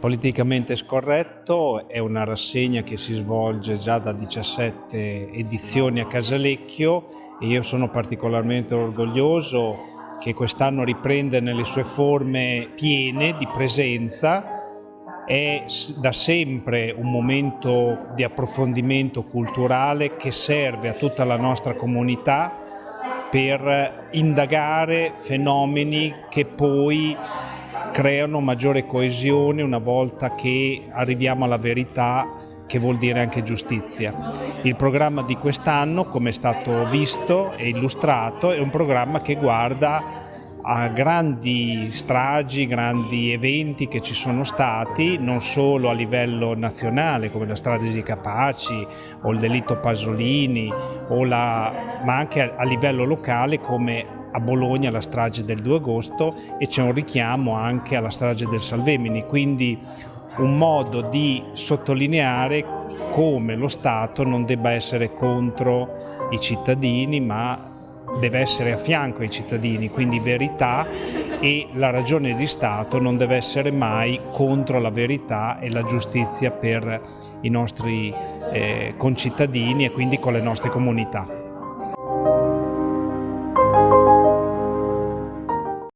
Politicamente scorretto è una rassegna che si svolge già da 17 edizioni a Casalecchio e io sono particolarmente orgoglioso che quest'anno riprende nelle sue forme piene di presenza. È da sempre un momento di approfondimento culturale che serve a tutta la nostra comunità per indagare fenomeni che poi creano maggiore coesione una volta che arriviamo alla verità che vuol dire anche giustizia. Il programma di quest'anno, come è stato visto e illustrato, è un programma che guarda a grandi stragi, grandi eventi che ci sono stati, non solo a livello nazionale come la strage di Capaci o il delitto Pasolini, la, ma anche a livello locale come a Bologna la strage del 2 agosto e c'è un richiamo anche alla strage del Salvemini, quindi un modo di sottolineare come lo Stato non debba essere contro i cittadini ma deve essere a fianco ai cittadini, quindi verità e la ragione di Stato non deve essere mai contro la verità e la giustizia per i nostri eh, concittadini e quindi con le nostre comunità.